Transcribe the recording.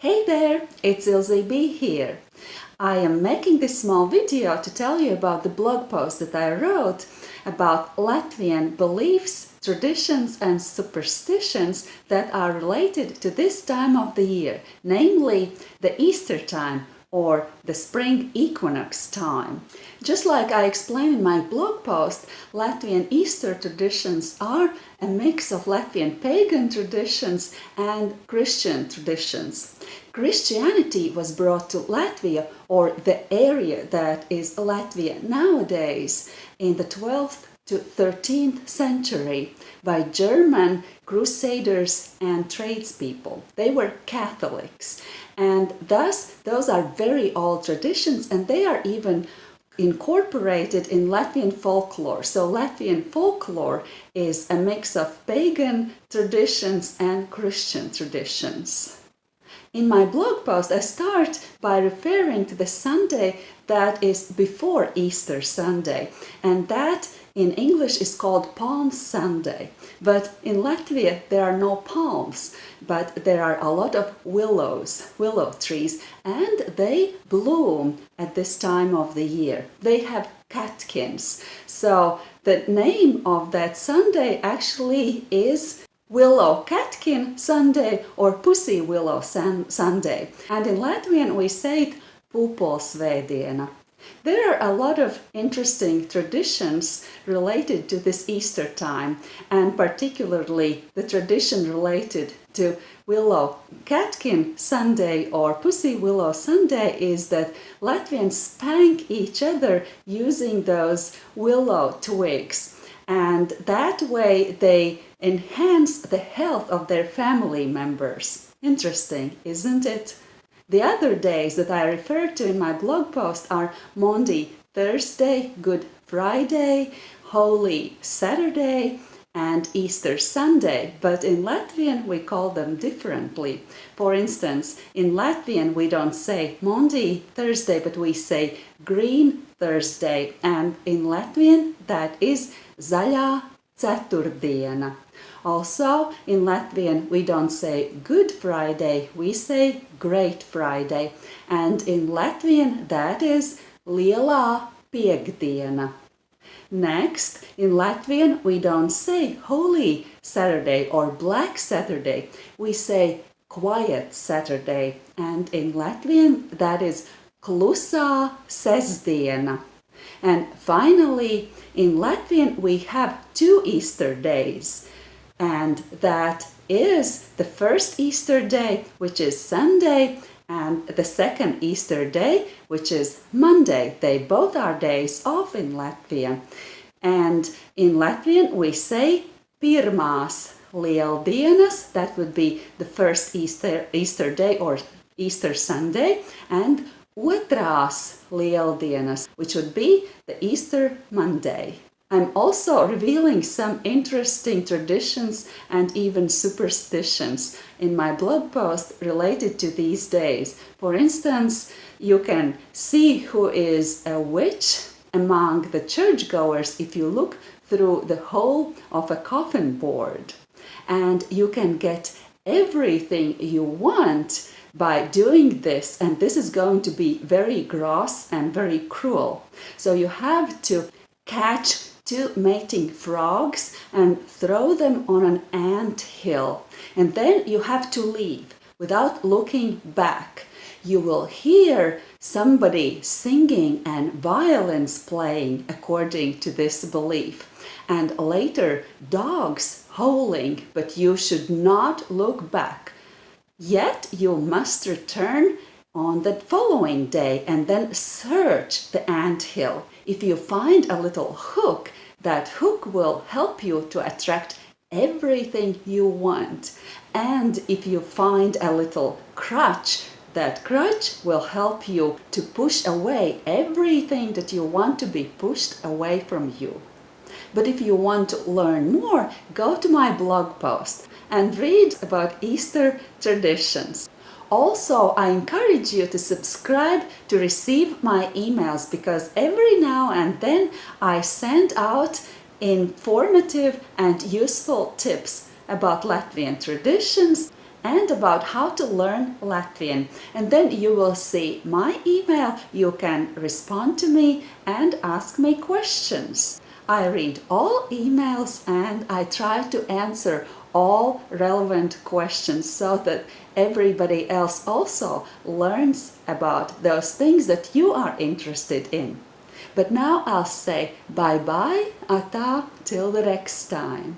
Hey there, it's Ilze B here. I am making this small video to tell you about the blog post that I wrote about Latvian beliefs, traditions and superstitions that are related to this time of the year, namely the Easter time or the spring equinox time. Just like I explained in my blog post, Latvian Easter traditions are a mix of Latvian pagan traditions and Christian traditions. Christianity was brought to Latvia or the area that is Latvia nowadays in the 12th to 13th century by German crusaders and tradespeople. They were Catholics and thus those are very old traditions and they are even incorporated in Latvian folklore. So Latvian folklore is a mix of pagan traditions and Christian traditions. In my blog post I start by referring to the Sunday that is before Easter Sunday and that in English is called Palm Sunday. But in Latvia there are no palms, but there are a lot of willows, willow trees, and they bloom at this time of the year. They have catkins. So the name of that Sunday actually is Willow Catkin Sunday or Pussy Willow Sunday. And in Latvian we say it Pupolsvētdiena. There are a lot of interesting traditions related to this Easter time and particularly the tradition related to Willow Catkin Sunday or Pussy Willow Sunday is that Latvians spank each other using those willow twigs and that way they enhance the health of their family members. Interesting, isn't it? The other days that I refer to in my blog post are Maundy, Thursday, Good Friday, Holy Saturday and Easter Sunday, but in Latvian we call them differently. For instance, in Latvian we don't say Maundy, Thursday, but we say Green Thursday, and in Latvian that is Zaļā Ceturtdiena. Also, in Latvian, we don't say Good Friday, we say Great Friday. And in Latvian, that is Lielā Piekdiena. Next, in Latvian, we don't say Holy Saturday or Black Saturday. We say Quiet Saturday. And in Latvian, that is Klusā Sestdiena. And finally, in Latvian, we have two Easter days and that is the first Easter day, which is Sunday, and the second Easter day, which is Monday. They both are days off in Latvia. And in Latvian we say pirmās lieldienas, that would be the first Easter, Easter day or Easter Sunday, and otrās lieldienas, which would be the Easter Monday. I'm also revealing some interesting traditions and even superstitions in my blog post related to these days. For instance, you can see who is a witch among the churchgoers if you look through the hole of a coffin board. And you can get everything you want by doing this and this is going to be very gross and very cruel. So you have to catch two mating frogs and throw them on an ant hill. And then you have to leave without looking back. You will hear somebody singing and violins playing according to this belief. And later dogs howling, but you should not look back. Yet you must return on the following day and then search the ant hill. If you find a little hook, that hook will help you to attract everything you want. And if you find a little crutch, that crutch will help you to push away everything that you want to be pushed away from you. But if you want to learn more, go to my blog post and read about Easter traditions. Also, I encourage you to subscribe to receive my emails because every now and then I send out informative and useful tips about Latvian traditions and about how to learn Latvian. And then you will see my email, you can respond to me and ask me questions. I read all emails and I try to answer all relevant questions so that everybody else also learns about those things that you are interested in. But now I'll say bye-bye, ata, till the next time.